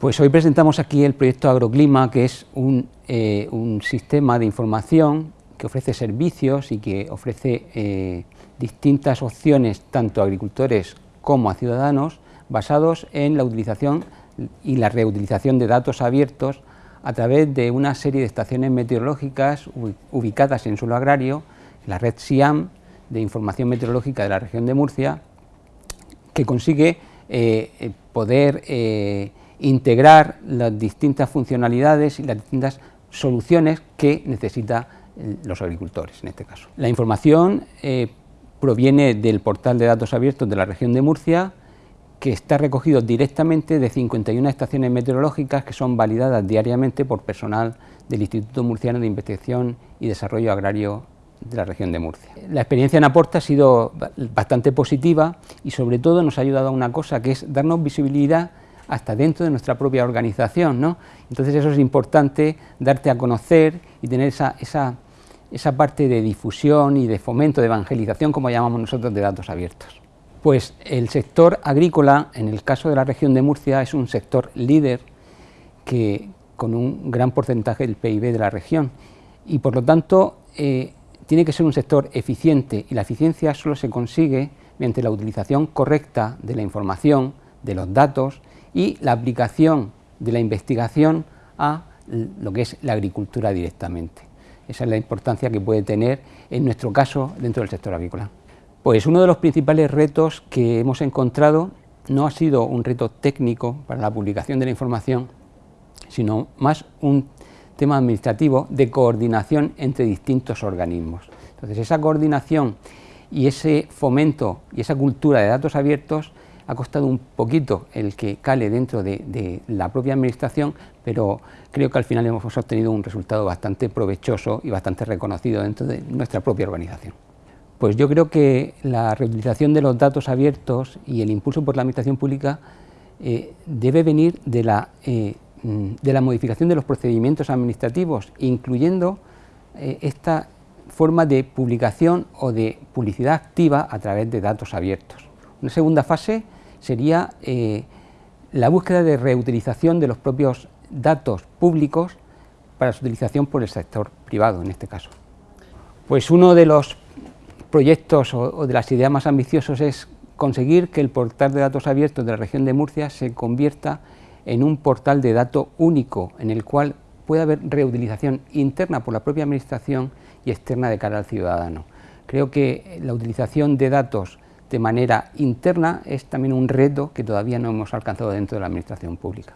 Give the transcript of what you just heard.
Pues hoy presentamos aquí el proyecto Agroclima, que es un, eh, sistema de información que ofrece servicios y que ofrece eh, distintas opciones tanto a agricultores como a ciudadanos basados en la utilización y la reutilización de datos abiertos a través de una serie de estaciones meteorológicas ubicadas en suelo agrario, la red SIAM de información meteorológica de la región de Murcia, que consigue eh, poder integrar las distintas funcionalidades y las distintas soluciones que necesitan eh, los agricultores en este caso. La información eh, proviene del portal de datos abiertos de la región de Murcia, que está recogido directamente de 51 estaciones meteorológicas que son validadas diariamente por personal del Instituto Murciano de Investigación y Desarrollo Agrario de la región de Murcia. La experiencia en Aporta ha sido bastante positiva y sobre todo nos ha ayudado a una cosa que es darnos visibilidad hasta dentro de nuestra propia organización. ¿no? Entonces eso es importante, darte a conocer y tener esa, esa, esa parte de difusión y de fomento, de evangelización, como llamamos nosotros, de datos abiertos. Pues el sector agrícola, en el caso de la región de Murcia, es un sector líder que, con un gran porcentaje del PIB de la región y por lo tanto eh, tiene que ser un sector eficiente y la eficiencia solo se consigue mediante la utilización correcta de la información, de los datos y la aplicación de la investigación a lo que es la agricultura directamente. Esa es la importancia que puede tener en nuestro caso dentro del sector agrícola. Pues uno de los principales retos que hemos encontrado no ha sido un reto técnico para la publicación de la información, sino más un tema administrativo de coordinación entre distintos organismos. Entonces esa coordinación y ese fomento y esa cultura de datos abiertos ha costado un poquito el que cale dentro de, la propia administración, pero creo que al final hemos obtenido un resultado bastante provechoso y bastante reconocido dentro de nuestra propia organización. Pues yo creo que la reutilización de los datos abiertos y el impulso por la administración pública eh, debe venir de la, eh, de la modificación de los procedimientos administrativos, incluyendo eh, esta forma de publicación o de publicidad activa a través de datos abiertos. Una segunda fase sería eh, la búsqueda de reutilización de los propios datos públicos para su utilización por el sector privado en este caso. Pues uno de los proyectos o, de las ideas más ambiciosos es conseguir que el portal de datos abiertos de la región de Murcia se convierta en un portal de datos único en el cual pueda haber reutilización interna por la propia administración y externa de cara al ciudadano. Creo que la utilización de datos de manera interna es también un reto que todavía no hemos alcanzado dentro de la administración pública.